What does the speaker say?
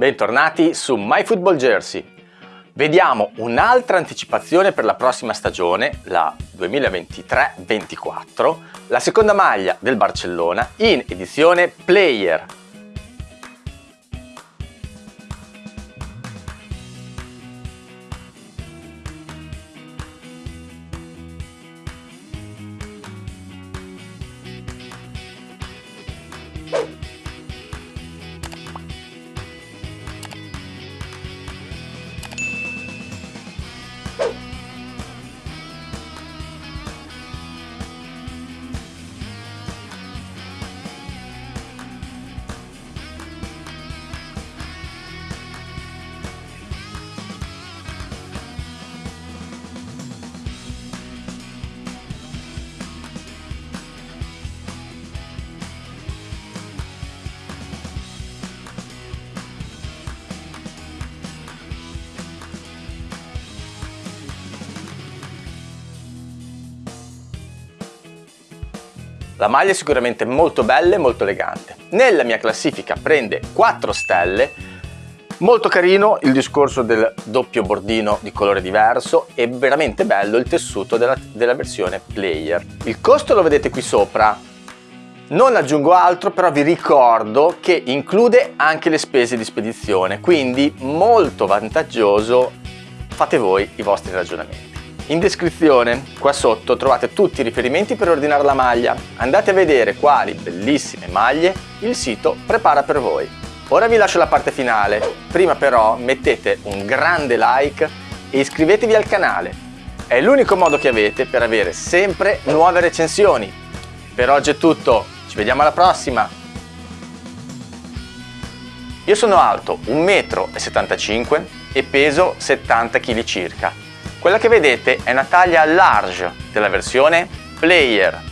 Bentornati su MyFootballJersey. Vediamo un'altra anticipazione per la prossima stagione, la 2023-24, la seconda maglia del Barcellona in edizione Player La maglia è sicuramente molto bella e molto elegante. Nella mia classifica prende 4 stelle, molto carino il discorso del doppio bordino di colore diverso e veramente bello il tessuto della, della versione player. Il costo lo vedete qui sopra, non aggiungo altro però vi ricordo che include anche le spese di spedizione, quindi molto vantaggioso, fate voi i vostri ragionamenti. In descrizione, qua sotto, trovate tutti i riferimenti per ordinare la maglia. Andate a vedere quali bellissime maglie il sito prepara per voi. Ora vi lascio la parte finale, prima però mettete un grande like e iscrivetevi al canale. È l'unico modo che avete per avere sempre nuove recensioni. Per oggi è tutto, ci vediamo alla prossima! Io sono alto 1,75 m e peso 70 kg circa quella che vedete è una taglia large della versione Player